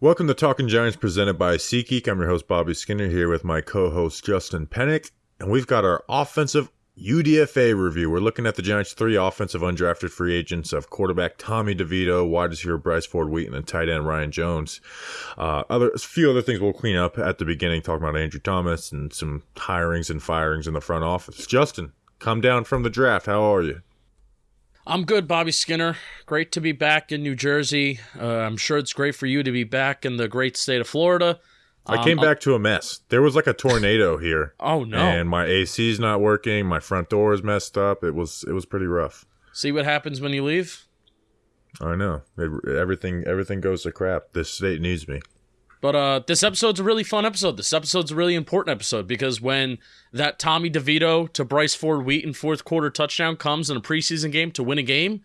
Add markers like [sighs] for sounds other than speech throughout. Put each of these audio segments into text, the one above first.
Welcome to Talking Giants presented by SeatGeek. I'm your host, Bobby Skinner, here with my co host, Justin Pennick. And we've got our offensive UDFA review. We're looking at the Giants' three offensive undrafted free agents of quarterback Tommy DeVito, wide receiver Bryce Ford Wheaton, and tight end Ryan Jones. Uh, other a few other things we'll clean up at the beginning, talking about Andrew Thomas and some hirings and firings in the front office. Justin, come down from the draft. How are you? I'm good, Bobby Skinner. Great to be back in New Jersey. Uh, I'm sure it's great for you to be back in the great state of Florida. I came Um, back to a mess. There was like a tornado here. [laughs] Oh no! And my AC's not working. My front door is messed up. It was it was pretty rough. See what happens when you leave. I know. It, everything everything goes to crap. This state needs me. But uh, this episode's a really fun episode. This episode's a really important episode because when that Tommy DeVito to Bryce Ford Wheaton fourth quarter touchdown comes in a preseason game to win a game,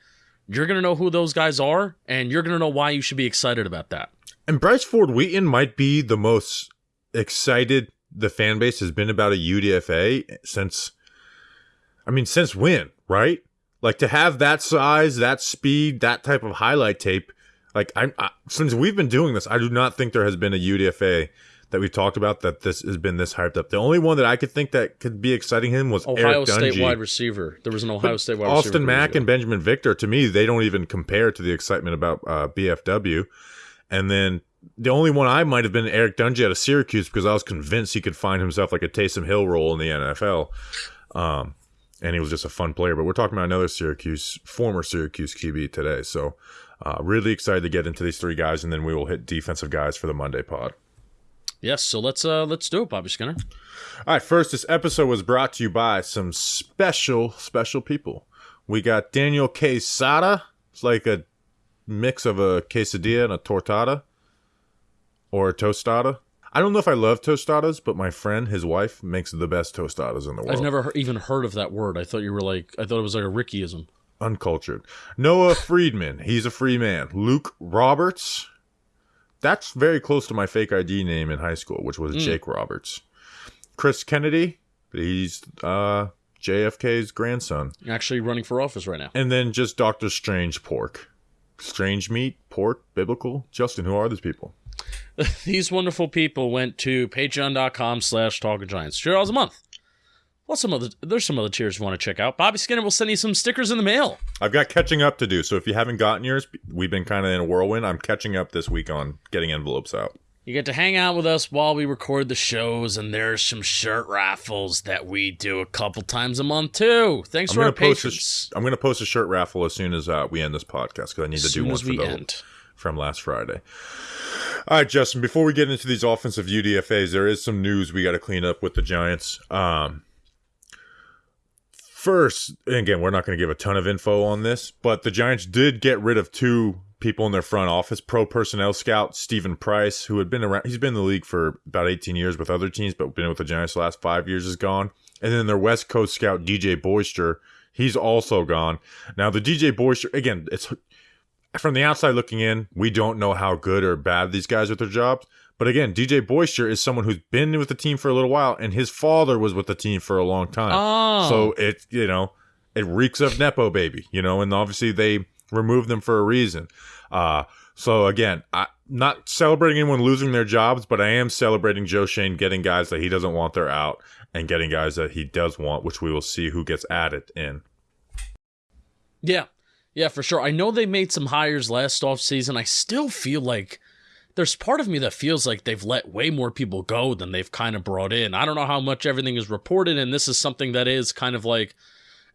you're gonna know who those guys are, and you're gonna know why you should be excited about that. And Bryce Ford Wheaton might be the most excited the fan base has been about a UDFA since I mean since when, right? Like to have that size, that speed, that type of highlight tape, like I, I since we've been doing this, I do not think there has been a UDFA that we've talked about that this has been this hyped up. The only one that I could think that could be exciting him was Ohio Eric State wide receiver. There was an Ohio State wide receiver. Austin Mack and. Binjimen Victor, to me, they don't even compare to the excitement about uh, BFW. And then the only one I might have been Eric Dungey out of Syracuse because I was convinced he could find himself like a Taysom Hill role in the NFL. Um, and he was just a fun player. But we're talking about another Syracuse, former Syracuse QB today. So uh, really excited to get into these three guys, and then we will hit defensive guys for the Monday pod. Yes, so let's uh let's do it, Bobby Skinner. All right, first, this episode was brought to you by some special, special people. We got Daniel Quesada. It's like a mix of a quesadilla and a tortada or a tostada. I don't know if I love tostadas, but my friend, his wife, makes the best tostadas in the world. I've never he- even heard of that word. I thought you were like I thought it was like a Rickyism. Uncultured. Noah Friedman. He's a free man. Luke Roberts. That's very close to my fake ID name in high school, which was Jake Roberts. Chris Kennedy. He's uh, JFK's grandson. Actually running for office right now. And then just Doctor Strange pork. Strange meat, pork, biblical. Justin, who are these people? [laughs] These wonderful people went to patreon.com slash talking giants. Two dollars a month. Well, some other there's some other tiers you want to check out. Bobby Skinner will send you some stickers in the mail. I've got catching up to do. So if you haven't gotten yours, we've been kind of in a whirlwind. I'm catching up this week on getting envelopes out. You get to hang out with us while we record the shows, and there's some shirt raffles that we do a couple times a month too. Thanks I'm to our gonna post a patrons. sh- I'm gonna post a shirt raffle as soon as uh, we end this podcast because I need to do one as for the end. from last Friday. All right, Justin. Before we get into these offensive UDFA's, there is some news we got to clean up with the Giants. Um, first, again, we're not going to give a ton of info on this, but the Giants did get rid of two people in their front office. Pro personnel scout Stephen Price, who had been around, he's been in the league for about 18 years with other teams, but been with the Giants the last five years, is gone. And then their West Coast scout DJ Boyster, he's also gone. Now the DJ Boyster, again, it's from the outside looking in, we don't know how good or bad these guys are at their jobs. But again, DJ Boyster is someone who's been with the team for a little while, and his father was with the team for a long time. Oh. So it, you know, it reeks of nepo baby, you know, and obviously they removed them for a reason. Uh, so again, I not celebrating anyone losing their jobs, but I am celebrating Joe Schoen getting guys that he doesn't want there out and getting guys that he does want, which we will see who gets added in. Yeah. Yeah, for sure. I know they made some hires last offseason. I still feel like there's part of me that feels like they've let way more people go than they've kind of brought in. I don't know how much everything is reported, and this is something that is kind of like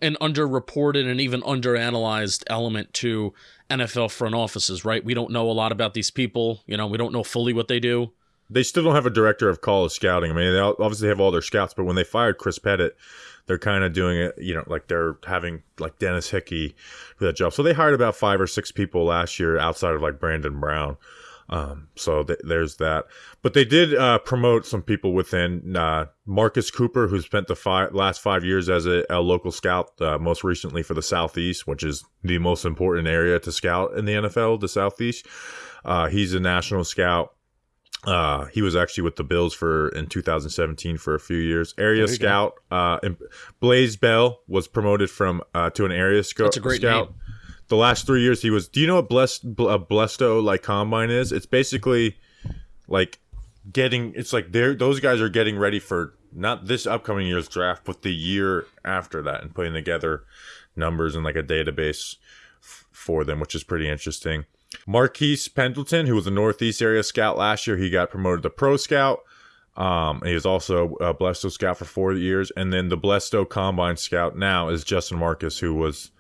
an underreported and even underanalyzed element to NFL front offices, right? We don't know a lot about these people. You know, we don't know fully what they do. they still don't have a director of college scouting. I mean, they obviously have all their scouts, but when they fired Chris Pettit, they're kind of doing it, you know, like they're having like Dennis Hickey do that job. So they hired about five or six people last year outside of like Brandon Brown. Um, so th- there's that. But they did uh, promote some people within uh, Marcus Cooper, who spent the fi- last five years as a, a local scout, uh, most recently for the Southeast, which is the most important area to scout in the NFL, the Southeast. Uh, he's a national scout. Uh, he was actually with the Bills for in 2017 for a few years. Area scout. Uh, and Blaze Bell was promoted from uh, to an area sco- That's a great scout. name. The last three years he was. Do you know what blessed a Blesto like combine is? It's basically like getting it's like they're those guys are getting ready for not this upcoming year's draft, but the year after that, and putting together numbers and like a database f- for them, which is pretty interesting. Marquise Pendleton, who was a Northeast area scout last year, he got promoted to pro scout. Um, he was also a Blesto scout for four years, and then the Blesto combine scout now is Justin Marcus, who was,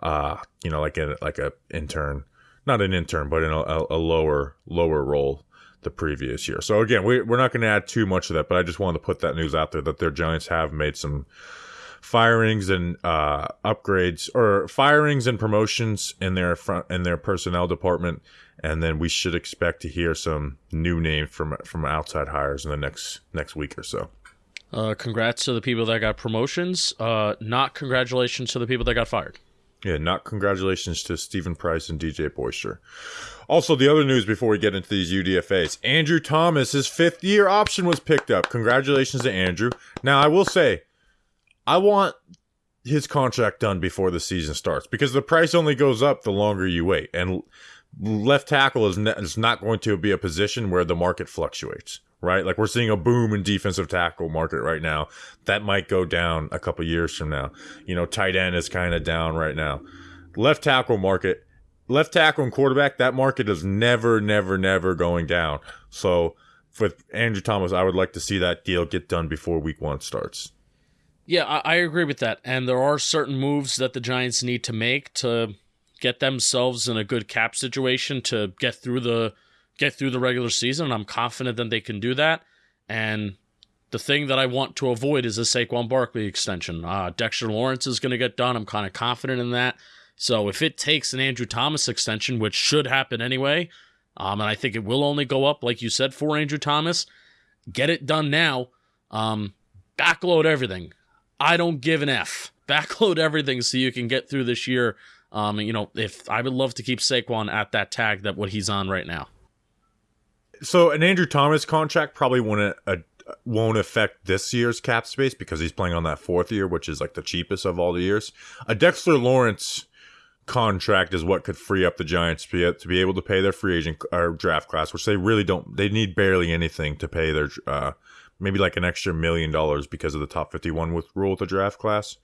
uh, you know, like a like a intern, not an intern, but in a, a lower lower role the previous year. So again, we, we're not going to add too much of that, but I just wanted to put that news out there that their Giants have made some firings and uh, upgrades or firings and promotions in their front in their personnel department, and then we should expect to hear some new names from from outside hires in the next next week or so. Uh, congrats to the people that got promotions. Uh, not congratulations to the people that got fired. Yeah, not congratulations to Stephen Price and DJ Boyster. Also, the other news before we get into these UDFAs Andrew Thomas, his fifth year option was picked up. Congratulations to Andrew. Now, I will say, I want his contract done before the season starts because the price only goes up the longer you wait. And left tackle is, ne- is not going to be a position where the market fluctuates, right? Like we're seeing a boom in defensive tackle market right now. That might go down a couple years from now. You know, tight end is kind of down right now. Left tackle market, left tackle and quarterback, that market is never, never, never going down. So with Andrew Thomas, I would like to see that deal get done before week one starts. Yeah, I, I agree with that. And there are certain moves that the Giants need to make to get themselves in a good cap situation to get through the get through the regular season. And I'm confident that they can do that. And the thing that I want to avoid is a Saquon Barkley extension. Uh, Dexter Lawrence is going to get done. I'm kind of confident in that. So if it takes an Andrew Thomas extension, which should happen anyway, um, and I think it will only go up, like you said, for Andrew Thomas, get it done now. Um, backload everything. I don't give an F. [laughs] Backload everything so you can get through this year. Um, you know, if I would love to keep Saquon at that tag that what he's on right now. So an Andrew Thomas contract probably won't uh, won't affect this year's cap space because he's playing on that fourth year, which is like the cheapest of all the years. A Dexter Lawrence contract is what could free up the Giants to be, to be able to pay their free agent or draft class, which they really don't. They need barely anything to pay their uh, maybe like an extra million dollars because of the top 51 with rule with the draft class,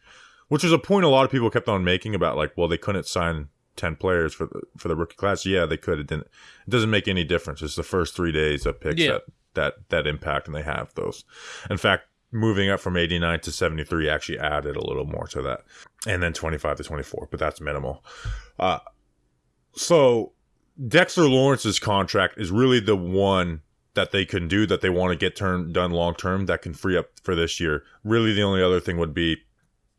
which is a point a lot of people kept on making about like, well, they couldn't sign 10 players for the for the rookie class. Yeah, they could. It didn't. It doesn't make any difference. It's the first three days of picks Yeah. that that that impact, and they have those. In fact, moving up from 89 to 73 actually added a little more to that, and then 25 to 24, but that's minimal. Uh, so Dexter Lawrence's contract is really the one that they can do that they want to get turn done long term that can free up for this year. Really, the only other thing would be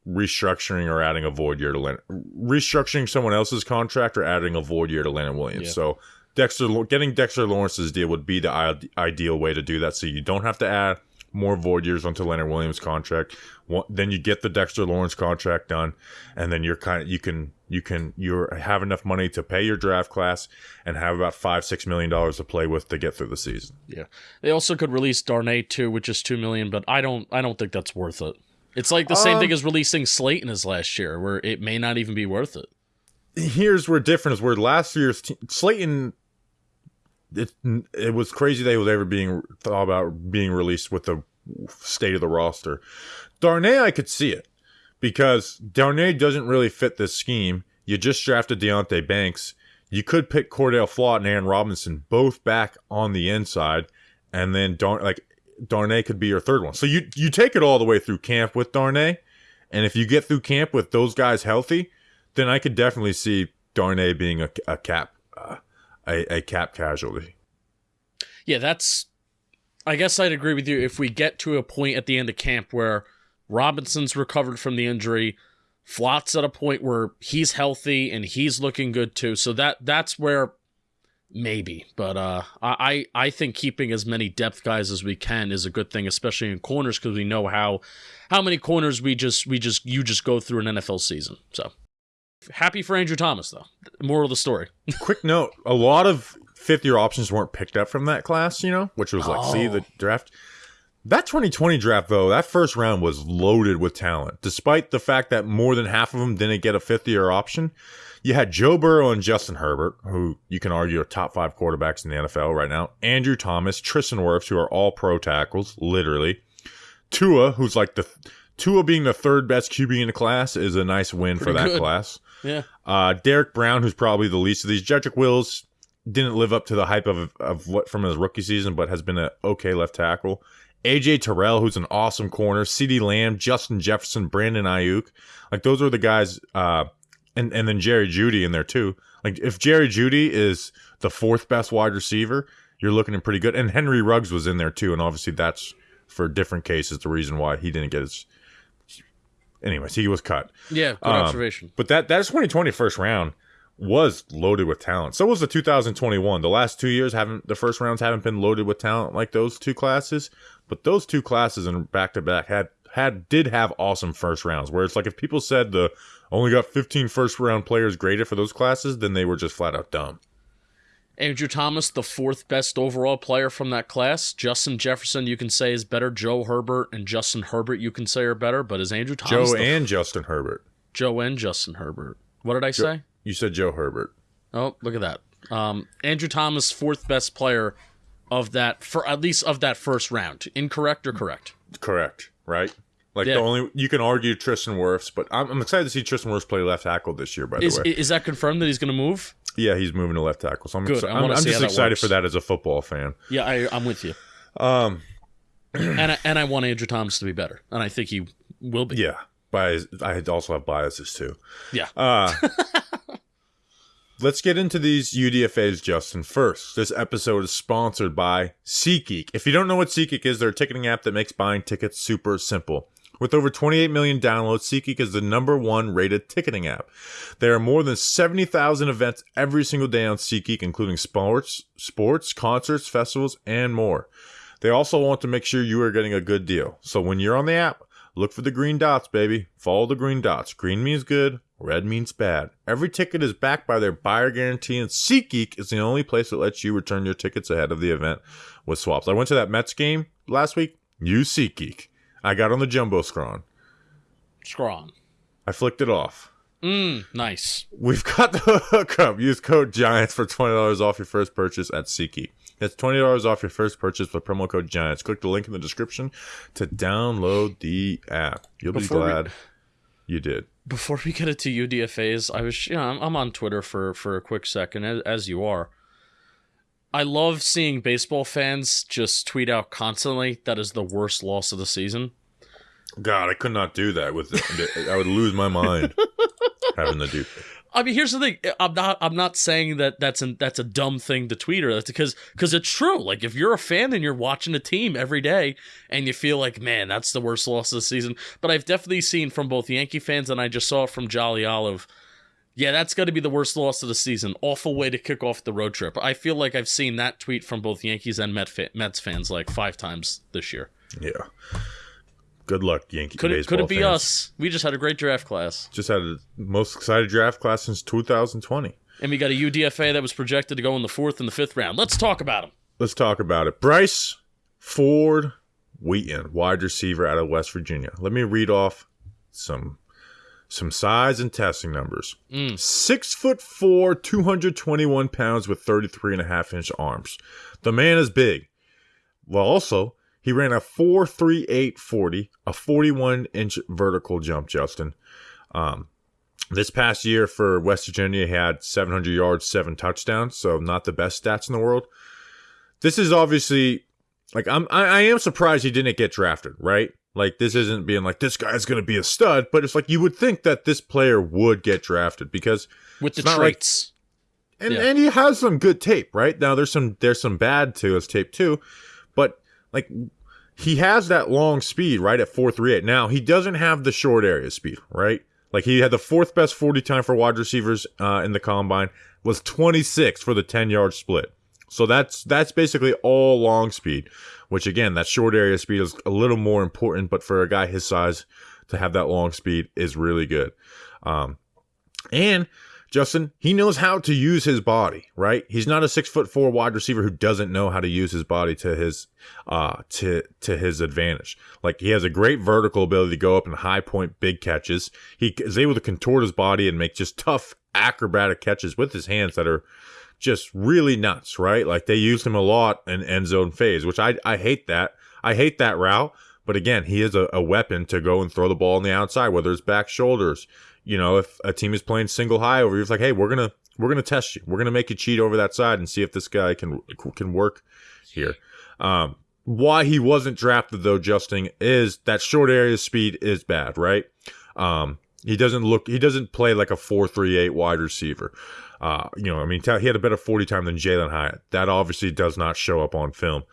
restructuring or adding a void year to Lennon. Restructuring someone else's contract or adding a void year to Leonard Williams. Yeah. So Dexter, getting Dexter Lawrence's deal would be the ideal way to do that. So you don't have to add more void years onto Leonard Williams' contract. One, then you get the Dexter Lawrence contract done, and then you're kind of you can you can you have enough money to pay your draft class and have about five six million dollars to play with to get through the season. Yeah. They also could release Darnay too, which is two million, but I don't I don't think that's worth it. It's like the same Um, thing as releasing Slayton as last year, where it may not even be worth it. here's where different is where last year's te- Slayton it it was crazy that he was ever being thought about being released with the state of the roster. Darnay, I could see it because Darnay doesn't really fit this scheme. You just drafted Deonte Banks. You could pick Cor'Dale Flott and Aaron Robinson both back on the inside, and then Dar- like Darnay could be your third one. So you you take it all the way through camp with Darnay, and if you get through camp with those guys healthy, then I could definitely see Darnay being a, a cap uh, a, a cap casualty. Yeah, that's. I guess I'd agree with you if we get to a point at the end of camp where Robinson's recovered from the injury, Flott's at a point where he's healthy and he's looking good too. So that that's where maybe. But uh, I I I think keeping as many depth guys as we can is a good thing, especially in corners because we know how how many corners we just we just you just go through an NFL season. So happy for Andrew Thomas though. Moral of the story. [laughs] Quick note: a lot of fifth year options weren't picked up from that class. You know, which was like, see the Oh. draft. That 2020 draft, though, that first round was loaded with talent. Despite the fact that more than half of them didn't get a fifth year option, You had Joe Burrow and Justin Herbert, who you can argue are top five quarterbacks in the NFL right now. Andrew Thomas, Tristan Wirfs, who are all pro tackles, literally. Tua, who's like the Tua being the third best QB in the class is a nice win Pretty for that good. class. Yeah. Uh, Derrick Brown, who's probably the least of these. Jedrick Wills didn't live up to the hype of of what from his rookie season, but has been an okay left tackle. AJ Terrell, who's an awesome corner. CeeDee Lamb, Justin Jefferson, Brandon Aiyuk. Like those are the guys. Uh, and and then Jerry Jeudy in there too. Like if Jerry Jeudy is the fourth best wide receiver, you're looking at pretty good. And Henry Ruggs was in there too, and obviously that's for different cases the reason why he didn't get his. Anyways, he was cut. Yeah. Good Um, observation. But that that 2020 first round was loaded with talent. So was the 2021. The last two years haven't the first rounds haven't been loaded with talent like those two classes. But those two classes in back to back had had did have awesome first rounds. Where it's like if people said the only got 15 first round players graded for those classes, then they were just flat out dumb. Andrew Thomas, the fourth best overall player from that class. Justin Jefferson, you can say is better. Joe Herbert and Justin Herbert, you can say are better. But is Andrew Thomas Joe and Justin Herbert. Joe and Justin Herbert? What did I say? You said Joe Herbert. Oh, look at that. Um, Andrew Thomas, fourth best player of that for at least of that first round. Incorrect or correct? Correct, right? Like Yeah. the only you can argue Tristan Wirfs, but I'm, I'm excited to see Tristan Wirfs play left tackle this year. By the Is way, is that confirmed that he's going to move? Yeah, he's moving to left tackle. So I'm, Good. exci- I'm, I'm just excited works. for that as a football fan. Yeah, I, I'm with you. Um, [clears throat] And I, and I want Andrew Thomas to be better, and I think he will be. yeah, bias. I also have biases too. Yeah. Uh, [laughs] let's get into these UDFA's, Justin. First, this episode is sponsored by SeatGeek. If you don't know what SeatGeek is, they're a ticketing app that makes buying tickets super simple. With over 28 million downloads, SeatGeek is the number one rated ticketing app. There are more than 70,000 events every single day on SeatGeek, including sports, sports, concerts, festivals, and more. They also want to make sure you are getting a good deal. So when you're on the app, look for the green dots, baby. Follow the green dots. Green means good, red means bad. Every ticket is backed by their buyer guarantee, and SeatGeek is the only place that lets you return your tickets ahead of the event with swaps. I went to that Mets game last week. Use SeatGeek. I got on the jumbo scron. Scrawn. I flicked it off. Mm, nice. We've got the [laughs] hookup. Use code GIANTS for $20 off your first purchase at SeatGeek. That's $20 off your first purchase with promo code GIANTS. Click the link in the description to download the app. You'll Before be we- glad you did. Before we get into UDFA's, I was, you know, I'm, I'm on Twitter for for a quick second, as, as you are. I love seeing baseball fans just tweet out constantly that is the worst loss of the season. God, I could not do that with it. [laughs] I would lose my mind [laughs] having to do. I mean, here's the thing. Eh, I'm not. I'm not saying that that's an, that's a dumb thing to tweet or that's because because it's true. Like if you're a fan and you're watching a team every day and you feel like, man, that's the worst loss of the season. But I've definitely seen from both Yankee fans and I just saw it from Jolly Olive. Yeah, that's got to be the worst loss of the season. Awful way to kick off the road trip. I feel like I've seen that tweet from both Yankees and Met Mets fans like five times this year. Yeah. Good luck, Yankee Could it could it be fans. us? We just had a great draft class, Just had the most excited draft class since 2020. and we got a UDFA that was projected to go in the fourth and the fifth round. Let's talk about him. Let's talk about it. Bryce Ford Wheaton, wide receiver out of West Virginia. Let me read off some some size and testing numbers. Mm. Six foot four, 221 pounds with 33 and a half inch arms. The man is big. Well, also, he ran a 4.3840, a 41 inch vertical jump, Justin. Um, this past year for West Virginia, he had 700 yards, seven touchdowns, so not the best stats in the world. This is obviously like I'm I, I am surprised he didn't get drafted, right? Like this isn't being like this guy's gonna be a stud, but it's like you would think that this player would get drafted because With the It's not like- traits. and Yeah. and he has some good tape, right? Now there's some there's some bad to his tape too, but like he has that long speed, right? At four three eight. Now he doesn't have the short area speed, right? Like he had the fourth best forty time for wide receivers uh, in the combine was twenty six for the ten yard split. So that's that's basically all long speed, which again that short area speed is a little more important, but for a guy his size to have that long speed is really good. Um, and Justin, he knows how to use his body, right? He's not a six foot four wide receiver who doesn't know how to use his body to his uh to to his advantage. Like he has a great vertical ability to go up and high point big catches. He is able to contort his body and make just tough acrobatic catches with his hands that are just really nuts, right? Like they used him a lot in end zone phase, which I I hate that. I hate that route. But again, he is a, a weapon to go and throw the ball on the outside, whether it's back shoulders, you know, if a team is playing single high over, you're like, hey, we're gonna we're gonna test you. We're gonna make you cheat over that side and see if this guy can can work here. Um, why he wasn't drafted though, Justin, is that short area speed is bad, right? Um, he doesn't look he doesn't play like a four three eight wide receiver. Uh, you know, I mean, he had a better 40 time than Jalin Hyatt. That obviously does not show up on film.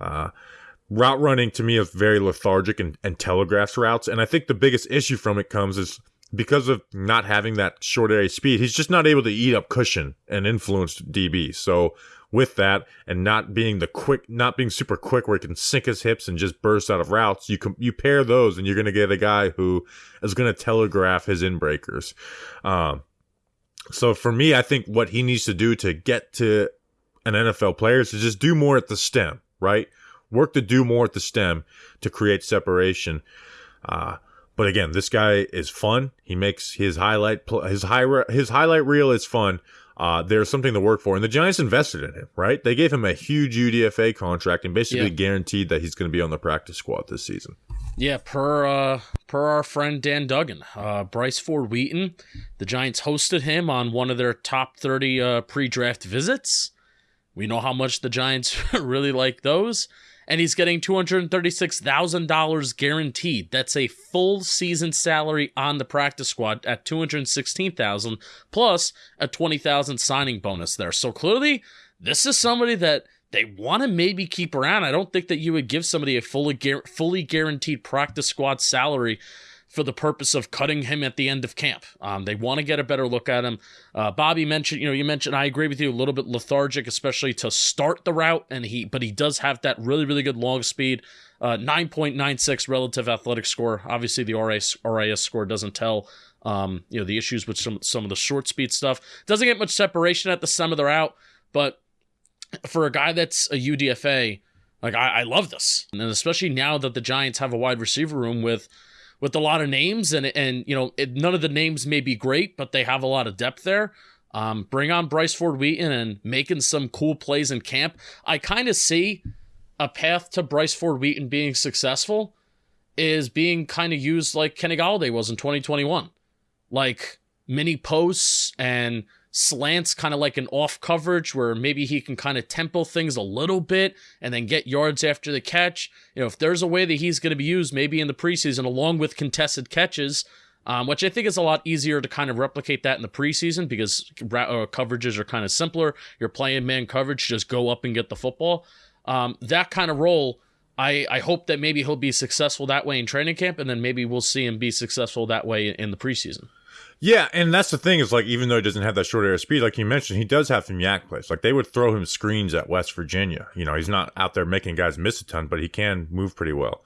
Uh, route running to me is very lethargic and, and telegraphs routes. And I think the biggest issue from it comes is because of not having that short area speed, he's just not able to eat up cushion and influence DB. So with that and not being the quick, not being super quick where he can sink his hips and just burst out of routes, you can, you pair those and you're going to get a guy who is going to telegraph his inbreakers. Um, so for me, I think what he needs to do to get to an NFL player is to just do more at the stem, right? Work to do more at the stem to create separation. Uh, but again, this guy is fun. He makes his highlight his high his highlight reel is fun. Uh, there's something to work for, and the Giants invested in him. Right? They gave him a huge UDFA contract and basically yeah. guaranteed that he's going to be on the practice squad this season. Yeah, per uh, per our friend Dan Duggan, uh, Bryce Ford Wheaton, the Giants hosted him on one of their top 30 uh, pre-draft visits. We know how much the Giants [laughs] really like those and he's getting $236,000 guaranteed. That's a full season salary on the practice squad at 216,000 plus a 20,000 signing bonus there. So clearly, this is somebody that they want to maybe keep around. I don't think that you would give somebody a fully fully guaranteed practice squad salary for the purpose of cutting him at the end of camp. Um, they want to get a better look at him. Uh, Bobby mentioned, you know, you mentioned, I agree with you, a little bit lethargic, especially to start the route, and he, but he does have that really, really good long speed. Uh, 9.96 relative athletic score. Obviously, the RAS, RAS score doesn't tell. Um, you know the issues with some some of the short speed stuff doesn't get much separation at the sum of the route, but for a guy that's a UDFA, like I, I love this, and especially now that the Giants have a wide receiver room with with a lot of names, and and you know it, none of the names may be great, but they have a lot of depth there. Um, bring on Bryce Ford Wheaton and making some cool plays in camp. I kind of see a path to Bryce Ford Wheaton being successful is being kind of used like Kenny Golladay was in 2021, like mini posts and slants kind of like an off coverage where maybe he can kind of tempo things a little bit and then get yards after the catch. You know, if there's a way that he's going to be used maybe in the preseason along with contested catches, um, which I think is a lot easier to kind of replicate that in the preseason because uh, coverages are kind of simpler. You're playing man coverage, just go up and get the football. Um, that kind of role. I, I hope that maybe he'll be successful that way in training camp, and then maybe we'll see him be successful that way in the preseason. Yeah, and that's the thing is like even though he doesn't have that short area speed, like you mentioned, he does have some YAC plays. Like they would throw him screens at West Virginia. You know, he's not out there making guys miss a ton, but he can move pretty well.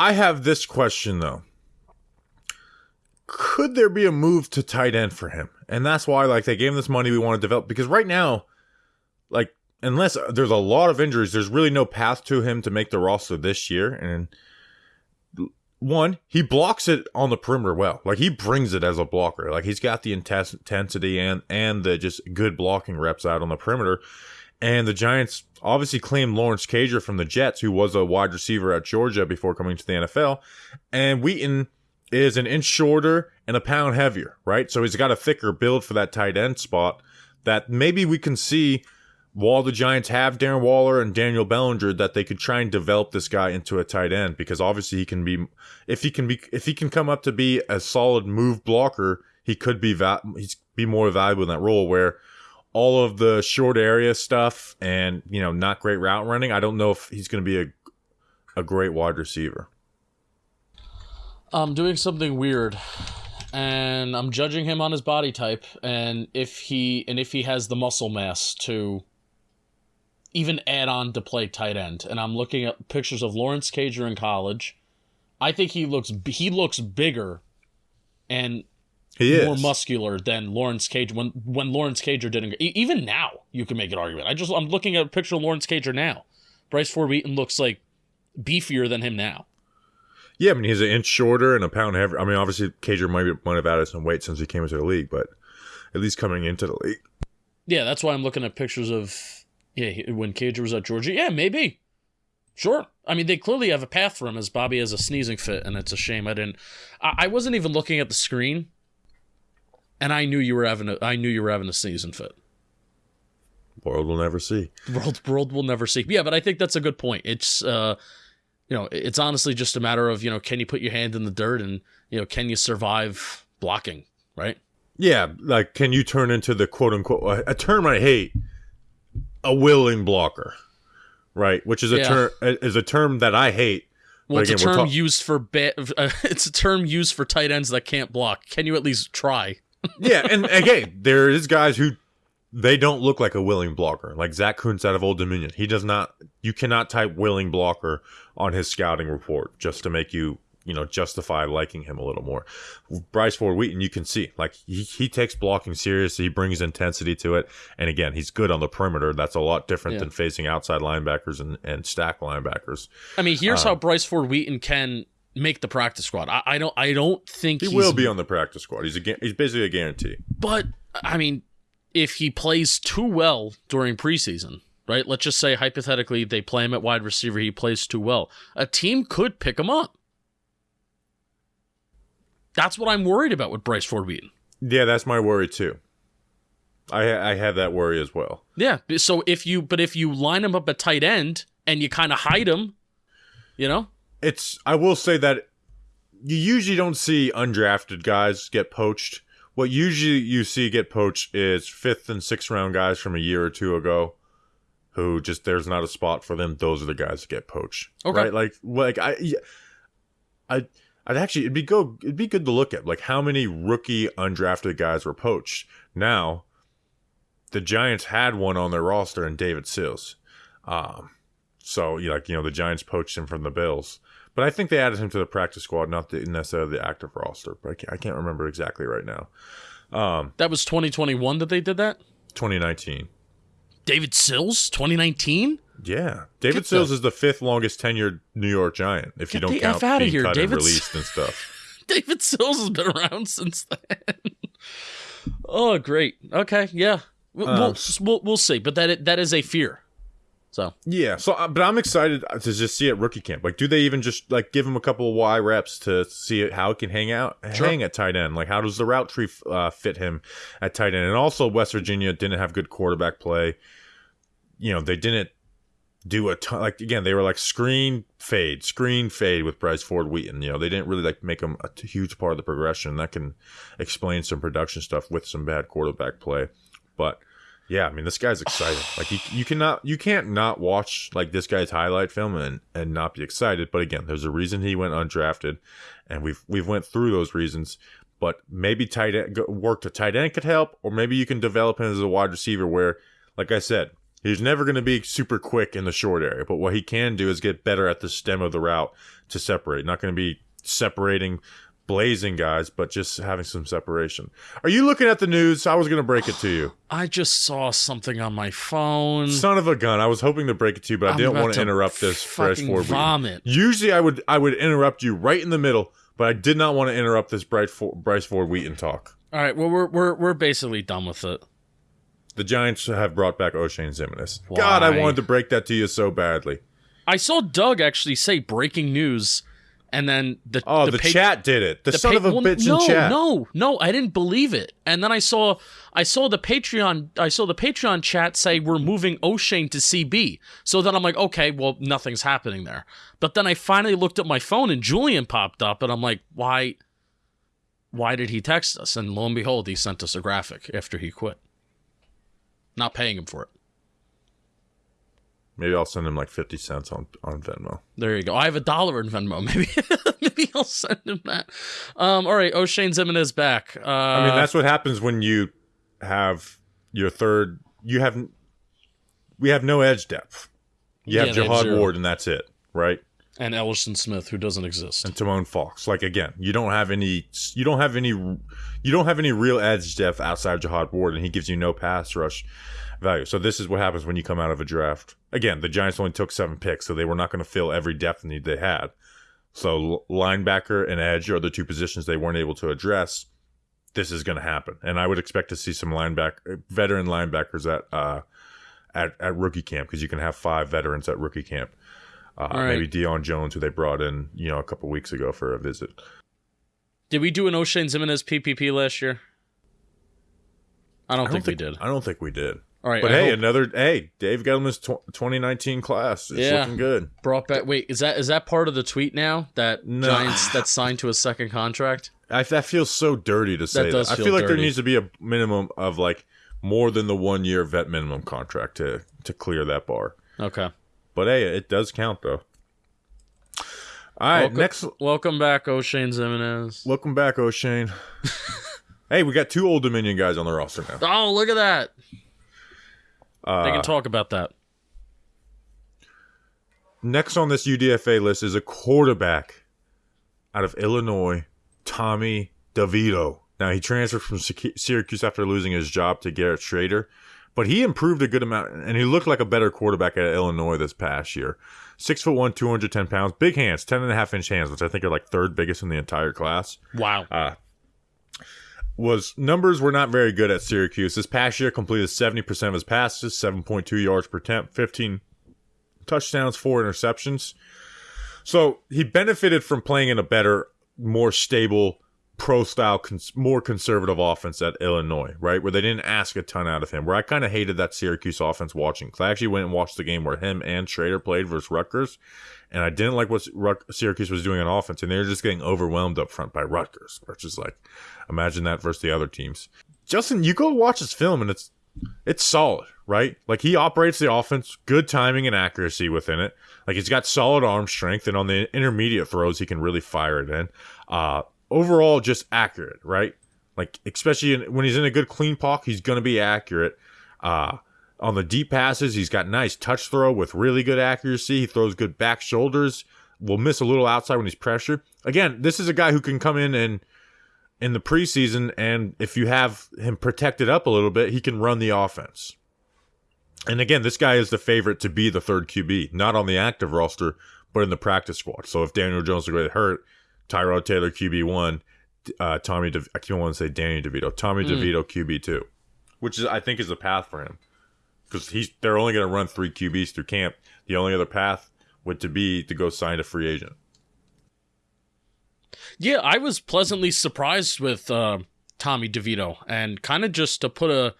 I have this question though. Could there be a move to tight end for him? And that's why like they gave him this money we want to develop because right now, like unless there's a lot of injuries, there's really no path to him to make the roster this year. And one, he blocks it on the perimeter well. Like he brings it as a blocker. Like he's got the intensity and and the just good blocking reps out on the perimeter. And the Giants obviously claimed Lawrence Cager from the Jets, who was a wide receiver at Georgia before coming to the NFL. And Wheaton is an inch shorter and a pound heavier, right? So he's got a thicker build for that tight end spot that maybe we can see while the Giants have Darren Waller and Daniel Bellinger, that they could try and develop this guy into a tight end because obviously he can be, if he can be, if he can come up to be a solid move blocker, he could be va- he's be more valuable in that role where all of the short area stuff and you know not great route running. I don't know if he's going to be a a great wide receiver. I'm doing something weird and I'm judging him on his body type and if he and if he has the muscle mass to even add on to play tight end. And I'm looking at pictures of Lawrence Cager in college. I think he looks he looks bigger and more muscular than Lawrence Cage when when Lawrence Cager didn't. Even now, you can make an argument. I just I'm looking at a picture of Lawrence Cager now. Bryce Ford Wheaton looks like beefier than him now. Yeah, I mean he's an inch shorter and a pound heavier. I mean, obviously Cager might, might have added some weight since he came into the league, but at least coming into the league, Yeah, that's why I'm looking at pictures of yeah when Cager was at Georgia. Yeah, maybe. Sure. I mean, they clearly have a path for him as Bobby has a sneezing fit, and it's a shame I didn't. I, I wasn't even looking at the screen, and I knew you were having a. I knew you were having a sneezing fit. world will never see. World world will never see. Yeah, but I think that's a good point. It's uh, you know, it's honestly just a matter of you know, can you put your hand in the dirt and you know, can you survive blocking, right? Yeah, like can you turn into the quote unquote a term I hate, a willing blocker, right? Which is a Yeah. term is a term that I hate. Well, it's again, a term used for ba- uh, [laughs] it's a term used for tight ends that can't block. Can you at least try? [laughs] Yeah, and again, there is guys who they don't look like a willing blocker, like Zack Kuntz out of Old Dominion. He does not. You cannot type willing blocker on his scouting report just to make you, you know, justify liking him a little more. Bryce Ford Wheaton, you can see like he, he takes blocking seriously. He brings intensity to it, and again, he's good on the perimeter. That's a lot different Yeah. than facing outside linebackers and, and stack linebackers. I mean, here's Um, how Bryce Ford Wheaton can make the practice squad. I, I don't I don't think He will be on the practice squad. He's a he's basically a guarantee. but I mean, if he plays too well during preseason, right? Let's just say hypothetically they play him at wide receiver, he plays too well. A team could pick him up. That's what I'm worried about with Bryce Ford Wheaton. Yeah, that's my worry too. I I have that worry as well. Yeah. So if you but if you line him up at tight end and you kind of hide him, you know, it's I will say that you usually don't see undrafted guys get poached. What usually you see get poached is fifth and sixth round guys from a year or two ago who just there's not a spot for them. Those are the guys that get poached. Okay. Right? Like like I yeah, I I'd actually it'd be go it'd be good to look at like how many rookie undrafted guys were poached. Now the Giants had one on their roster in David Sills. Um so you know, like you know, the Giants poached him from the Bills, but I think they added him to the practice squad, not the, necessarily the active roster. But I can't, I can't remember exactly right now. Um, that was 2021 that they did that. 2019. David Sills, 2019. Yeah, David Get Sills the- is the fifth longest tenured New York Giant, if you don't the count F outta being here, cut David and released and stuff. [laughs] David Sills has been around since then. [laughs] oh, great. Okay, yeah. We'll, Um, we'll, we'll we'll see, but that that is a fear. So Yeah, so uh, but I'm excited to just see at rookie camp. Like, do they even just like give him a couple of Y reps to see how it can hang out, Sure. hang at tight end? Like, how does the route tree uh, fit him at tight end? And also, West Virginia didn't have good quarterback play. You know, they didn't do a ton. Like again, they were like screen fade, screen fade with Bryce Ford Wheaton. You know, they didn't really like make him a huge part of the progression. That can explain some production stuff with some bad quarterback play, but. Yeah, I mean this guy's exciting. Like you, you cannot, you can't not watch like this guy's highlight film and and not be excited. But again, there's a reason he went undrafted, and we've we've went through those reasons. But maybe tight end work to tight end could help, or maybe you can develop him as a wide receiver. Where, like I said, he's never going to be super quick in the short area, but what he can do is get better at the stem of the route to separate. Not going to be separating blazing guys, but just having some separation. Are you looking at the news? I was going to break it to you. [sighs] I just saw something on my phone. Son of a gun! I was hoping to break it to you, but I I'm didn't want to interrupt this fresh forward. vomit. Usually, I would I would interrupt you right in the middle, but I did not want to interrupt this Bryce Ford, Bryce Ford Wheaton talk. All right, well we're we're we're basically done with it. The Giants have brought back Oshane Ximines. God, I wanted to break that to you so badly. I saw Doug actually say breaking news, and then the Oh, the, pa- chat did it. The, the son pa- of a well, bitch no, in chat. No, no, I didn't believe it. And then I saw I saw the Patreon I saw the Patreon chat say we're moving O'Shane to CB. So then I'm like, okay, well nothing's happening there. But then I finally looked at my phone and Julian popped up and I'm like, why why did he text us? And lo and behold, he sent us a graphic after he quit. Not paying him for it. Maybe I'll send him like fifty cents on on Venmo. There you go. I have a dollar in Venmo. [laughs] Maybe maybe I'll send him that. Um, all right, Oh, Shane Oshane Ximines back. Uh, I mean, that's what happens when you have your third. You have we have no edge depth. You have Yeah, have Jihad. Ward, and that's it, right? And Elerson Smith, who doesn't exist. and Tomon Fox. Like again, you don't have any, you don't have any, you don't have any real edge depth outside of Jihad Ward, and he gives you no pass rush value. So this is what happens when you come out of a draft. Again, the Giants only took seven picks, so they were not going to fill every depth need they had. So linebacker and edge are the two positions they weren't able to address. This is going to happen, and I would expect to see some linebacker, veteran linebackers at uh, at, at rookie camp because you can have five veterans at rookie camp. Uh, right. Maybe Deion Jones, who they brought in, you know, a couple weeks ago for a visit. Did we do an Oshane Ximines PPP last year? I don't, I think, don't think we did. I don't think we did. All right, But I hey, hope- another hey, Dave Gettleman's tw- 2019 class. It's Yeah. looking good. brought back. Wait, is that is that part of the tweet now? That No. Giants that signed to a second contract? I, that feels so dirty to say that. does I feel feel like there needs to be a minimum of like more than the one year vet minimum contract to to clear that bar. Okay. But hey, it does count though. All right, welcome, next. Welcome back, Oshane Ximines. Welcome back, Oshane. [laughs] hey, we got two Old Dominion guys on the roster now. Oh, look at that! Uh, They can talk about that. Next on this UDFA list is a quarterback out of Illinois, Tommy DeVito. Now, he transferred from Syracuse after losing his job to Garrett Shrader, but he improved a good amount, and he looked like a better quarterback at Illinois this past year. Six foot one, 210 pounds, big hands, 10 and a half inch hands, which I think are like third biggest in the entire class Wow. uh, was numbers were not very good at Syracuse. This past year, completed 70% of his passes, 7.2 yards per attempt, 15 touchdowns, four interceptions. So he benefited from playing in a better, more stable, pro style, cons- more conservative offense at Illinois, right? Where they didn't ask a ton out of him. Where I kind of hated that Syracuse offense watching. Because I actually went and watched the game where him and Shrader played versus Rutgers. And I didn't like what Syracuse was doing on offense. And they were just getting overwhelmed up front by Rutgers, which is like, imagine that versus the other teams. Justin, you go watch his film and it's it's solid, right? Like he operates the offense, good timing and accuracy within it. Like he's got solid arm strength, and on the intermediate throws, he can really fire it in. Uh, overall, just accurate, right? Like especially in, when he's in a good clean pocket, he's going to be accurate. Uh, on the deep passes, he's got nice touch throw with really good accuracy. He throws good back shoulders. Will miss a little outside when he's pressured. Again, this is a guy who can come in and in the preseason, and if you have him protected up a little bit, he can run the offense. And again, this guy is the favorite to be the third QB, not on the active roster, but in the practice squad. So if Daniel Jones will get hurt, Tyrod Taylor QB one, uh, Tommy, De- I keep wanting to say Danny DeVito, Tommy DeVito QB two, which is I think is the path for him because he's they're only going to run three QBs through camp. The only other path would to be to go sign a free agent. Yeah, I was pleasantly surprised with uh, Tommy DeVito, and kind of just to put a,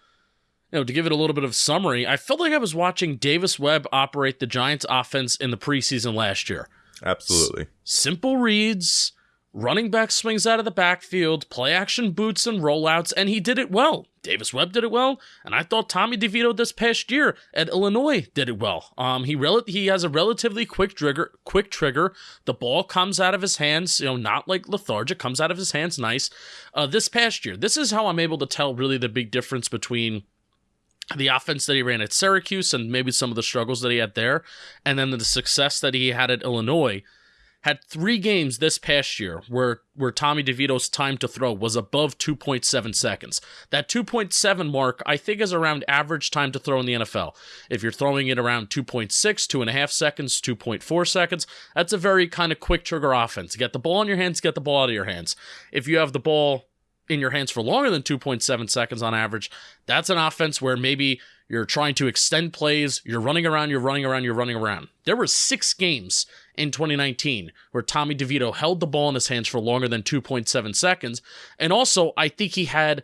you know, to give it a little bit of summary, I felt like I was watching Davis Webb operate the Giants' offense in the preseason last year. Absolutely. Simple reads, running back swings out of the backfield, play action boots and rollouts, and he did it well. Davis Webb did it well, and I thought Tommy DeVito this past year at Illinois did it well. Um, he rel- he has a relatively quick trigger. Quick trigger. The ball comes out of his hands, you know, not like lethargic. Comes out of his hands nice. Uh, this past year, this is how I'm able to tell really the big difference between the offense that he ran at Syracuse and maybe some of the struggles that he had there, and then the success that he had at Illinois. Had three games this past year where where Tommy DeVito's time to throw was above 2.7 seconds. That 2.7 mark, I think, is around average time to throw in the NFL. If you're throwing it around 2.6, two and a half seconds, 2.4 seconds, that's a very kind of quick trigger offense. Get the ball in your hands, get the ball out of your hands. If you have the ball in your hands for longer than 2.7 seconds on average, that's an offense where maybe you're trying to extend plays, you're running around, you're running around, you're running around. There were six games in 2019 where Tommy DeVito held the ball in his hands for longer than 2.7 seconds. And also, I think he had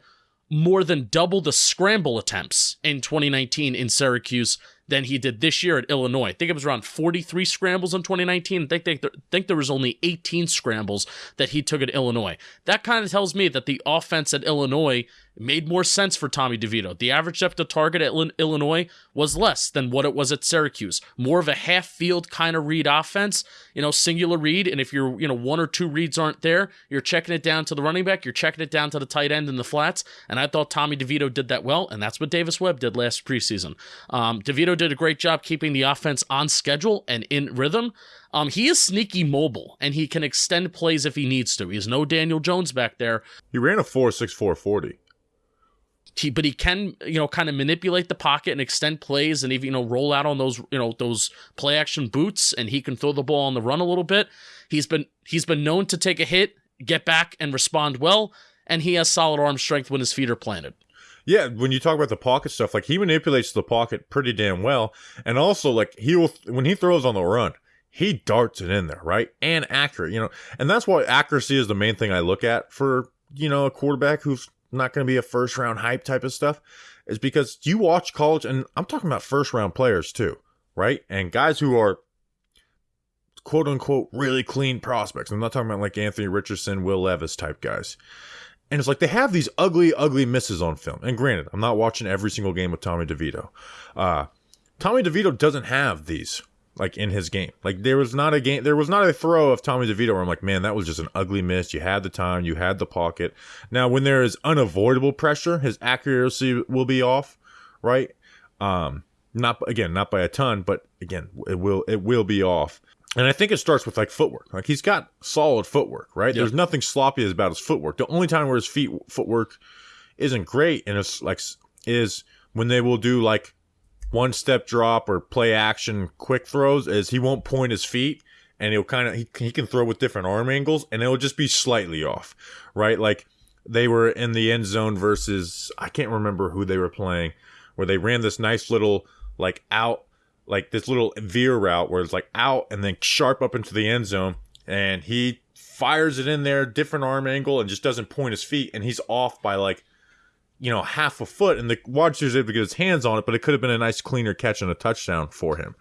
more than double the scramble attempts in 2019 in Syracuse than he did this year at Illinois. I think it was around 43 scrambles in 2019. I think, think, think there was only 18 scrambles that he took at Illinois. That kind of tells me that the offense at Illinois It made more sense for Tommy DeVito. The average depth of target at Illinois was less than what it was at Syracuse. More of a half field kind of read offense, you know, singular read. And if you're, you know, one or two reads aren't there, you're checking it down to the running back, you're checking it down to the tight end in the flats. And I thought Tommy DeVito did that well. And that's what Davis Webb did last preseason. Um, DeVito did a great job keeping the offense on schedule and in rhythm. Um, he is sneaky mobile and he can extend plays if he needs to. He's no Daniel Jones back there. He ran a 4 6 4 40. He, but he can, you know, kind of manipulate the pocket and extend plays and even, you know, roll out on those, you know, those play action boots and he can throw the ball on the run a little bit. He's been he's been known to take a hit, get back and respond well, and he has solid arm strength when his feet are planted. Yeah, when you talk about the pocket stuff, like he manipulates the pocket pretty damn well, and also like he will when he throws on the run, he darts it in there, right? And accurate, you know. And that's why accuracy is the main thing I look at for, you know, a quarterback who's not going to be a first round hype type of stuff is because you watch college and I'm talking about first round players too, right? And guys who are quote unquote really clean prospects. I'm not talking about like Anthony Richardson, Will Levis type guys. And it's like they have these ugly, ugly misses on film. And granted, I'm not watching every single game with Tommy DeVito. Uh, Tommy DeVito doesn't have these like in his game. Like there was not a game, there was not a throw of Tommy DeVito where I'm like, man, that was just an ugly miss. You had the time, you had the pocket. Now, when there is unavoidable pressure, his accuracy will be off, right? Um, not again, not by a ton, but again, it will it will be off. And I think it starts with like footwork. Like he's got solid footwork, right? There's nothing sloppy about his footwork. The only time where his feet footwork isn't great and it's like is when they will do like one step drop or play action quick throws is he won't point his feet and he'll kind of he, he can throw with different arm angles and it'll just be slightly off right? Like they were in the end zone versus i can't remember who they were playing where they ran this nice little like out like this little veer route where it's like out and then sharp up into the end zone and he fires it in there different arm angle and just doesn't point his feet and he's off by like you know, half a foot, and the wide receiver was able to get his hands on it, but it could have been a nice cleaner catch and a touchdown for him.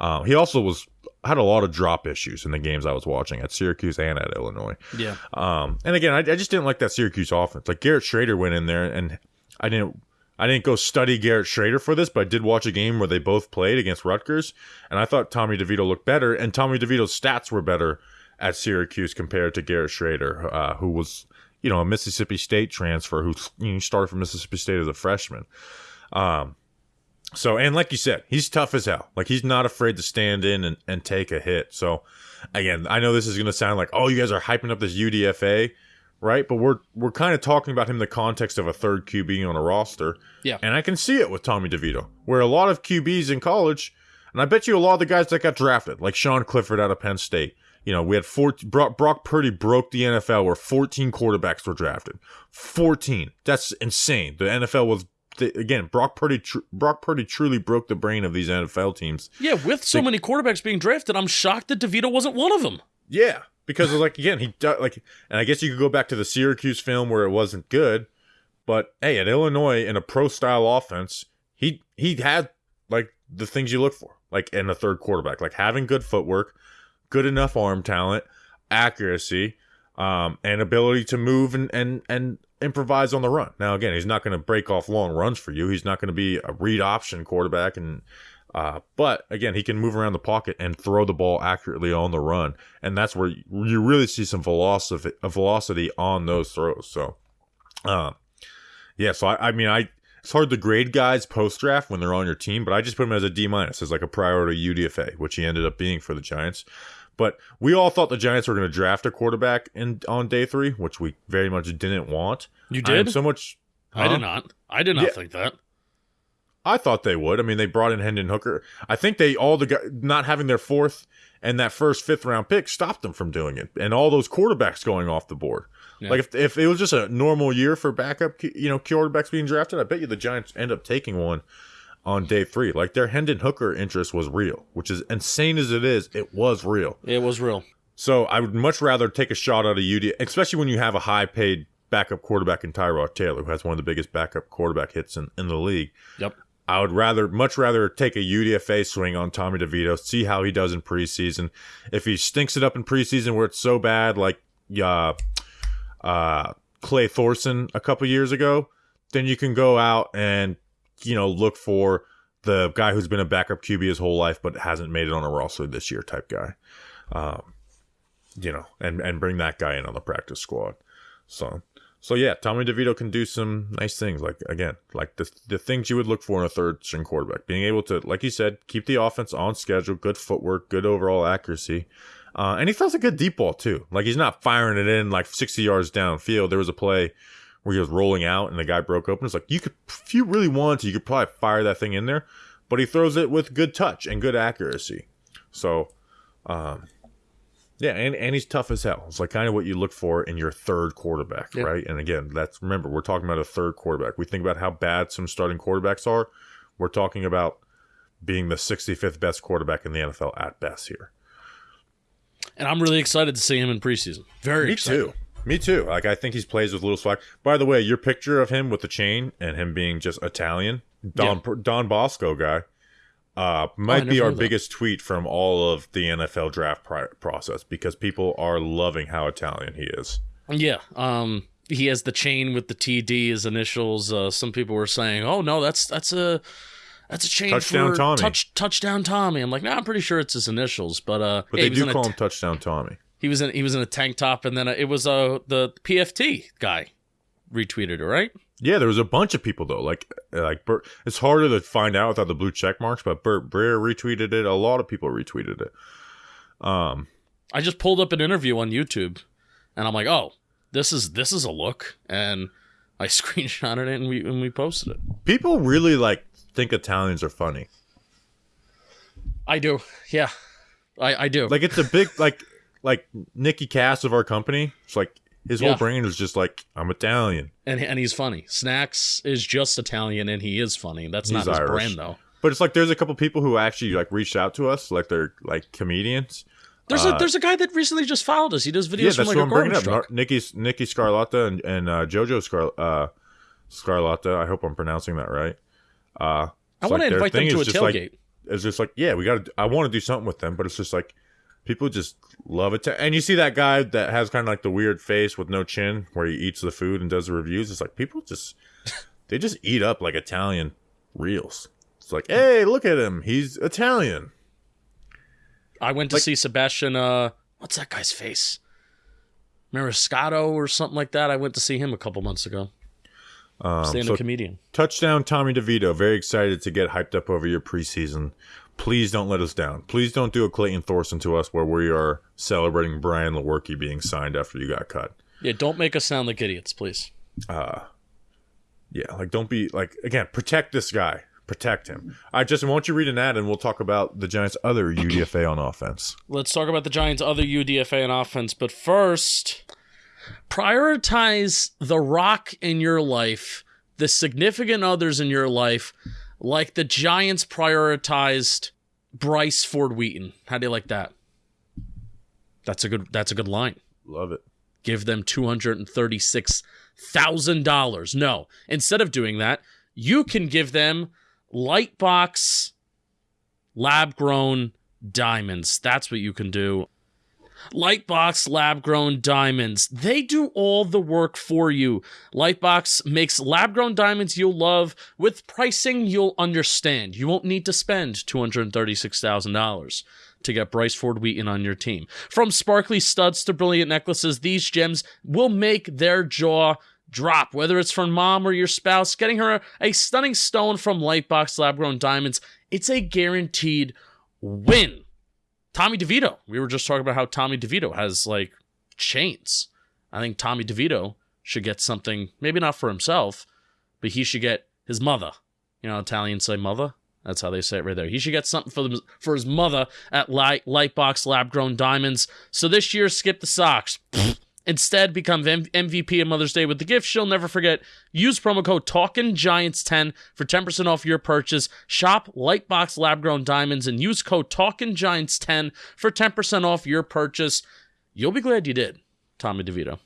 Uh, he also was had a lot of drop issues in the games I was watching at Syracuse and at Illinois. Yeah. Um, and again, I, I just didn't like that Syracuse offense. Like Garrett Shrader went in there, and I didn't. I didn't go study Garrett Shrader for this, but I did watch a game where they both played against Rutgers, and I thought Tommy DeVito looked better, and Tommy DeVito's stats were better at Syracuse compared to Garrett Shrader, uh, who was you know, a Mississippi State transfer who you know, started from Mississippi State as a freshman. Um, so, and like you said, he's tough as hell. Like he's not afraid to stand in and, and take a hit. So, again, I know this is going to sound like, oh, you guys are hyping up this UDFA, right? But we're we're kind of talking about him in the context of a third QB on a roster. Yeah. And I can see it with Tommy DeVito, where a lot of QBs in college, and I bet you a lot of the guys that got drafted, like Sean Clifford out of Penn State, you know, we had four. Brock, Brock Purdy broke the NFL where 14 quarterbacks were drafted. 14. That's insane. The NFL was again. Brock Purdy. Tr- Brock Purdy truly broke the brain of these NFL teams. Yeah, with so they, many quarterbacks being drafted, I'm shocked that DeVito wasn't one of them. Yeah, because like again, he like, and I guess you could go back to the Syracuse film where it wasn't good, but hey, at Illinois in a pro style offense, he he had like the things you look for, like in a third quarterback, like having good footwork good enough arm talent, accuracy, um, and ability to move and, and, and improvise on the run. Now, again, he's not going to break off long runs for you. He's not going to be a read option quarterback. And, uh, but again, he can move around the pocket and throw the ball accurately on the run. And that's where you really see some velocity, velocity on those throws. So, um, yeah, so I, I mean, I, it's hard to grade guys post draft when they're on your team, but I just put him as a D minus, as like a priority UDFA, which he ended up being for the Giants. But we all thought the Giants were going to draft a quarterback in on day three, which we very much didn't want. You did so much. Huh? I did not. I did not yeah. think that. I thought they would. I mean, they brought in Hendon Hooker. I think they all the not having their fourth and that first fifth round pick stopped them from doing it, and all those quarterbacks going off the board. Yeah. Like if if it was just a normal year for backup, you know, quarterbacks being drafted, I bet you the Giants end up taking one on day three. Like their Hendon Hooker interest was real, which is insane as it is. It was real. It was real. So I would much rather take a shot at a UD, especially when you have a high paid backup quarterback in Tyrod Taylor, who has one of the biggest backup quarterback hits in, in the league. Yep. I would rather, much rather take a UDFA swing on Tommy DeVito, see how he does in preseason. If he stinks it up in preseason where it's so bad, like uh, uh, Clay Thorson a couple years ago, then you can go out and you know look for the guy who's been a backup QB his whole life but hasn't made it on a roster this year type guy. Um, you know, and and bring that guy in on the practice squad. So so yeah, Tommy DeVito can do some nice things. Like again, like the the things you would look for in a third string quarterback, being able to, like you said, keep the offense on schedule, good footwork, good overall accuracy, uh, and he throws a good deep ball too. Like he's not firing it in like sixty yards downfield. There was a play where he was rolling out and the guy broke open. It's like you could, if you really wanted to, you could probably fire that thing in there, but he throws it with good touch and good accuracy. So, um, yeah, and, and he's tough as hell. It's like kind of what you look for in your third quarterback, Yeah. right? And again, that's remember we're talking about a third quarterback. We think about how bad some starting quarterbacks are. We're talking about being the 65th best quarterback in the NFL at best here. And I'm really excited to see him in preseason. Very Me excited. too. Me too. Like I think he's plays with little swag. By the way, your picture of him with the chain and him being just Italian, Don Don Bosco guy, uh, might be our knew that. biggest tweet from all of the NFL draft process because people are loving how Italian he is. Yeah. Um he has the chain with the TD his initials. Uh some people were saying, "Oh no, that's that's a that's a chain Touchdown for Tommy. touch touchdown Tommy." I'm like, "No, I'm pretty sure it's his initials." But uh But yeah, they do call him Touchdown Tommy. He was in he was in a tank top and then it was uh the PFT guy retweeted it, right? Yeah, there was a bunch of people though. Like, like Bert, it's harder to find out without the blue check marks. But Bert Breer retweeted it. A lot of people retweeted it. Um, I just pulled up an interview on YouTube and I'm like, "Oh, this is this is a look." And I [laughs] screenshotted it and we and we posted it. people really like think Italians are funny. I do. Yeah. I I do. Like, it's a big like like Nicky Cass of our company. It's like his Yeah. whole brain is just like I'm Italian. and and he's funny. Snacks is just Italian, and he is funny. That's not his Irish. brand though. But it's like there's a couple people who actually like reached out to us, like they're like comedians. There's Uh, a there's a guy that recently just followed us. He does videos yeah, from that's like a I'm bringing garbage up. truck. Nar- Nikki's Nikki Scarlotta and, and uh, Jojo Scar uh, Scarlotta. I hope I'm pronouncing that right. Uh, I want to like their invite them to a just like- tailgate. it's just like yeah we got to i want to do something with them but it's just like people just love it and you see that guy that has kind of like the weird face with no chin where he eats the food and does the reviews it's like people just [laughs] they just eat up like italian reels it's like hey look at him he's italian I went to like- see Sebastian. Uh, what's that guy's face? Mariscato or something like that. I went to see him a couple months ago. um, Stand-up so comedian. touchdown tommy devito very excited to get hyped up over your preseason please don't let us down please don't do a clayton thorson to us where we are celebrating brian lewerke being signed after you got cut Yeah, don't make us sound like idiots, please. uh yeah like don't be like again protect this guy protect him i just want you read an ad and we'll talk about the giants other udfa on offense Let's talk about the Giants' other UDFA on offense. But first, prioritize the rock in your life, the significant others in your life, like the Giants prioritized Bryce Ford Wheaton. How do you like that? That's a good. That's a good line. love it Give them two hundred and thirty-six thousand dollars. No, instead of doing that, you can give them Lightbox lab-grown diamonds. That's what you can do. Lightbox lab grown diamonds. They do all the work for you. Lightbox makes lab grown diamonds you'll love with pricing you'll understand. You won't need to spend $236,000 to get Bryce Ford Wheaton on your team. From sparkly studs to brilliant necklaces, these gems will make their jaw drop. Whether it's from mom or your spouse, getting her a stunning stone from Lightbox lab grown diamonds, it's a guaranteed win. Tommy DeVito. We were just talking about how Tommy DeVito has like chains. I think Tommy DeVito should get something, maybe not for himself, but he should get his mother. You know, Italians say mother. That's how they say it right there. He should get something for them, for his mother at Light Lightbox Lab Grown Diamonds. So this year, skip the socks. [laughs] Instead, become M- MVP of Mother's Day with the gift she'll never forget. Use promo code TalkinGiants10 for 10% off your purchase. Shop Lightbox Lab Grown Diamonds and use code TalkinGiants10 for 10% off your purchase. You'll be glad you did, Tommy DeVito.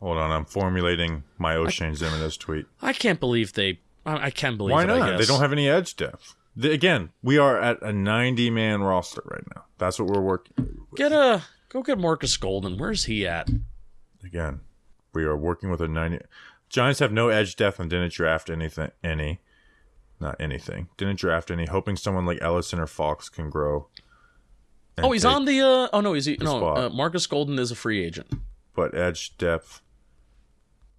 hold on i'm formulating my Oshane Ximines tweet I can't believe they. I, I can't believe why it, I not they don't have any edge depth The- again we are at a 90 man roster right now that's what we're working Get a. Go get Marcus Golden. Where's he at? again We are working with a 90. Giants have no edge depth and didn't draft anything. Any, not anything. Didn't draft any. Hoping someone like Elerson or Fox can grow. Oh, he's on the. Uh, oh no, is he? No, uh, Marcus Golden is a free agent. But edge depth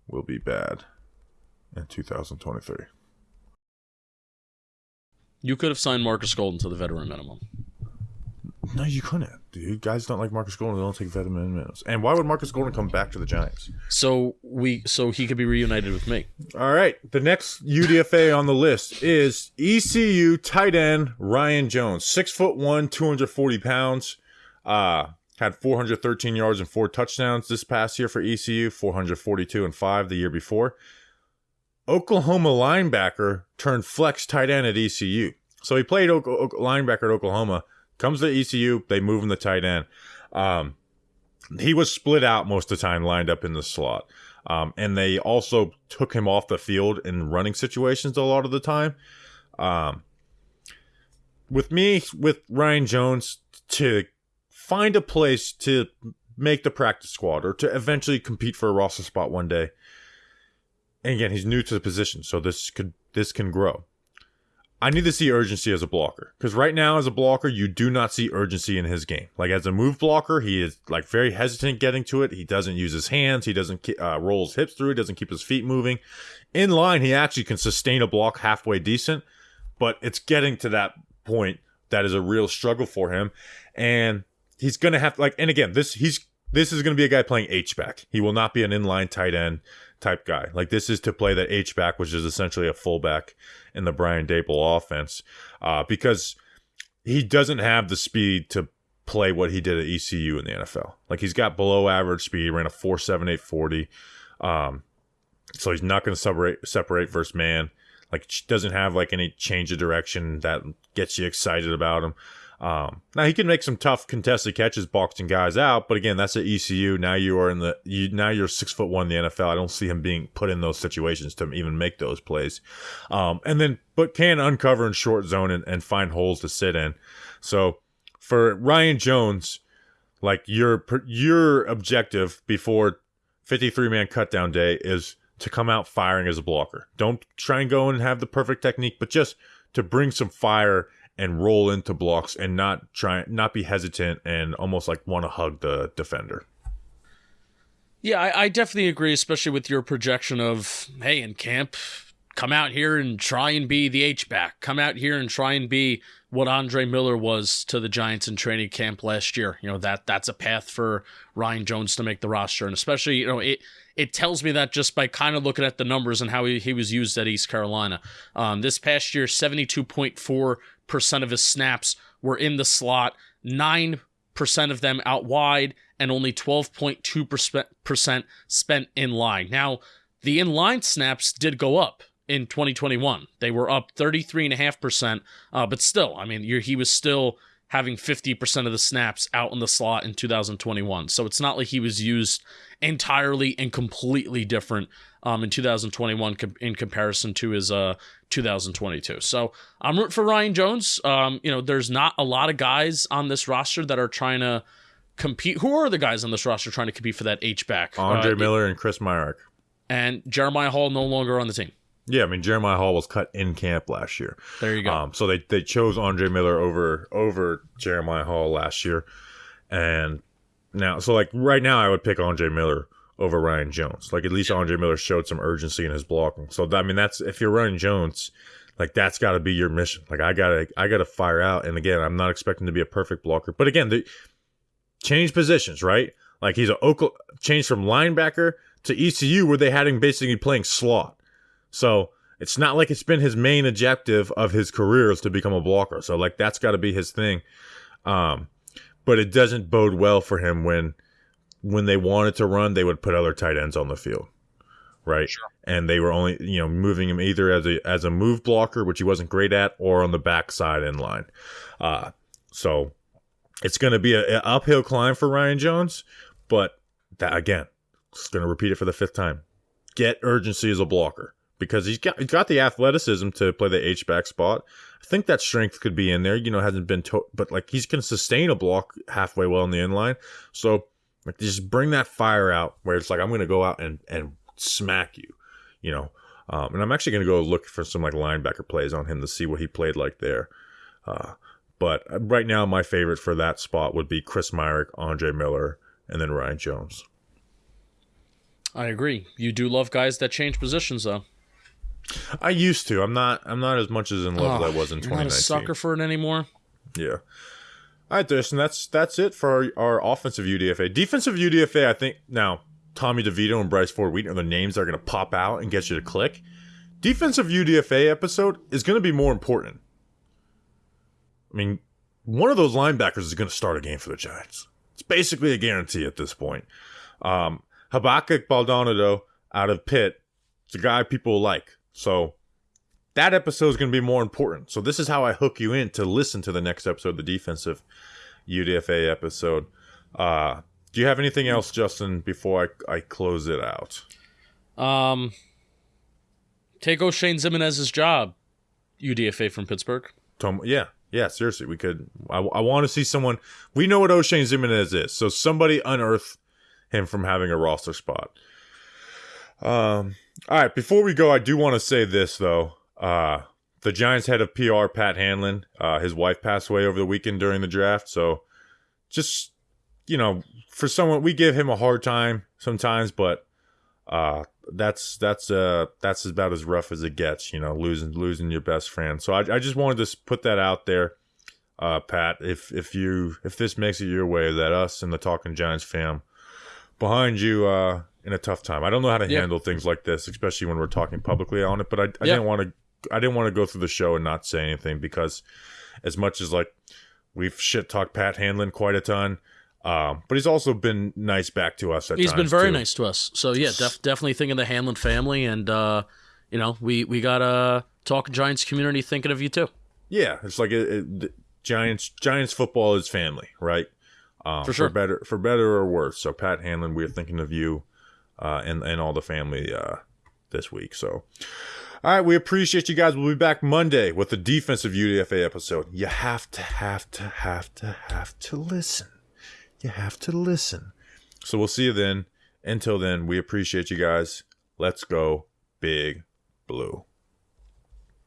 will be bad in 2023. You could have signed Marcus Golden to the veteran minimum. No, you couldn't, dude. Guys don't like Marcus Golden. They don't take veteran minimums. And why would Marcus Golden come back to the Giants? So we, so he could be reunited with me. All right. The next UDFA on the list is ECU tight end Ryan Jones, six foot one, 240 pounds. Uh, had 413 yards and four touchdowns this past year for ECU, 442 and five the year before. Oklahoma linebacker turned flex tight end at ECU. So he played Oka- Oka- linebacker at Oklahoma, comes to ECU, they move him to tight end. Um, he was split out most of the time, lined up in the slot. Um, and they also took him off the field in running situations a lot of the time. Um, with me, with Ryan Jones, to find a place to make the practice squad or to eventually compete for a roster spot one day. And again, he's new to the position, so this could this can grow. I need to see urgency as a blocker because right now, as a blocker, you do not see urgency in his game. Like as a move blocker, he is like very hesitant getting to it. He doesn't use his hands. He doesn't uh, roll his hips through. He doesn't keep his feet moving. In line, he actually can sustain a block halfway decent, but it's getting to that point that is a real struggle for him, and he's gonna have to, like. And again, this he's this is gonna be a guy playing H back. He will not be an inline tight end type guy. Like this is to play that H back, which is essentially a fullback in the Brian Daboll offense, uh, because he doesn't have the speed to play what he did at ECU in the NFL. Like he's got below average speed, ran a four seven eight forty, um, so he's not going to separate separate versus man. Like doesn't have like any change of direction that gets you excited about him. Um, now he can make some tough contested catches, boxing guys out, but again, that's at ECU. Now you are in the you now you're six foot one in the NFL. I don't see him being put in those situations to even make those plays. Um, and then but can uncover in short zone and, and find holes to sit in. So for Ryan Jones, like your your objective before 53 man cutdown day is to come out firing as a blocker. Don't try and go and have the perfect technique, but just to bring some fire and roll into blocks and not try not be hesitant and almost like want to hug the defender. Yeah, I, I definitely agree, especially with your projection of, hey, in camp, come out here and try and be the H back. Come out here and try and be what Andre Miller was to the Giants in training camp last year. You know, that that's a path for Ryan Jones to make the roster. And especially, you know, it it tells me that just by kind of looking at the numbers and how he, he was used at East Carolina. Um, this past year, 72.4% of his snaps were in the slot, 9% of them out wide, and only 12.2% spent in line. Now, the in line snaps did go up in 2021. They were up 33.5%, uh, but still, I mean, he was still having 50% of the snaps out in the slot in 2021. So it's not like he was used entirely and completely different um, in 2021 com- in comparison to his uh, 2022. So I'm rooting for Ryan Jones. Um, you know, there's not a lot of guys on this roster that are trying to compete. Who are the guys on this roster trying to compete for that H back? Andre Uh, Miller and Chris Myarick. and Jeremiah Hall no longer on the team. Yeah, I mean Jeremiah Hall was cut in camp last year. There you go. Um, so they, they chose Andre Miller over over Jeremiah Hall last year, and now so like right now I would pick Andre Miller over Ryan Jones. Like at least Andre Miller showed some urgency in his blocking. So I mean that's if you're running Jones, like that's got to be your mission. Like I gotta I gotta fire out. And again, I'm not expecting to be a perfect blocker, but again, the change positions, right? Like he's a Oklahoma changed from linebacker to ECU where they had him basically playing slot. So it's not like it's been his main objective of his career is to become a blocker. So like that's got to be his thing. Um, but it doesn't bode well for him when when they wanted to run, they would put other tight ends on the field, right? Sure. And they were only you know moving him either as a as a move blocker, which he wasn't great at, or on the backside in line. Uh, so it's going to be an uphill climb for Ryan Jones, but that again, just going to repeat it for the fifth time. Get urgency as a blocker because he's got he's got the athleticism to play the H back spot. I think that strength could be in there. You know, hasn't been to- but like he's going to sustain a block halfway well in the inline. So Like just bring that fire out where it's like I'm gonna go out and and smack you, you know. Um, and I'm actually gonna go look for some like linebacker plays on him to see what he played like there. Uh, but right now, my favorite for that spot would be Chris Myarick, Andre Miller, and then Ryan Jones. I agree. You do love guys that change positions, though. I used to. I'm not. I'm not as much as in love oh, as I was in 2019. Not a sucker for it anymore. Yeah. All right, Thurston. That's that's it for our, our offensive UDFA. Defensive UDFA. I think now Tommy DeVito and Bryce Ford Wheaton are the names that are going to pop out and get you to click. Defensive UDFA episode is going to be more important. I mean, one of those linebackers is going to start a game for the Giants. It's basically a guarantee at this point. Um, Habakkuk Baldonado out of Pitt, it's a guy people like. So that episode is going to be more important. So this is how I hook you in to listen to the next episode, the defensive UDFA episode. Uh, do you have anything else, Justin, before I, I close it out? Um, take Oshane Ximines' job, UDFA from Pittsburgh. Tom, yeah, yeah, seriously, we could. I, I want to see someone. We know what Oshane Ximines is, so somebody unearth him from having a roster spot. Um. All right. Before we go, I do want to say this though. Uh, the Giants head of PR, Pat Hanlon, uh, his wife passed away over the weekend during the draft. So, just you know, for someone we give him a hard time sometimes, but uh, that's that's uh that's about as rough as it gets. You know, losing losing your best friend. So I, I just wanted to put that out there, uh, Pat. If if you if this makes it your way, that us and the Talking Giants fam behind you uh, in a tough time. I don't know how to yeah. handle things like this, especially when we're talking publicly on it. But I, I yeah. didn't want to. I didn't want to go through the show and not say anything because, as much as like we've shit talked Pat Hanlon quite a ton, um, but he's also been nice back to us. He's been very too. nice to us. So yeah, def- definitely thinking of the Hanlon family, and uh, you know, we we got a talking Giants community thinking of you too. Yeah, it's like it, it, Giants Giants football is family, right? Um, for sure. For better, for better or worse. So Pat Hanlon, we're thinking of you, uh, and and all the family uh, this week. So. All right, we appreciate you guys. We'll be back Monday with the defensive UDFA episode. You have to, have to, have to, have to listen. You have to listen. So we'll see you then. Until then, we appreciate you guys. Let's go, Big Blue.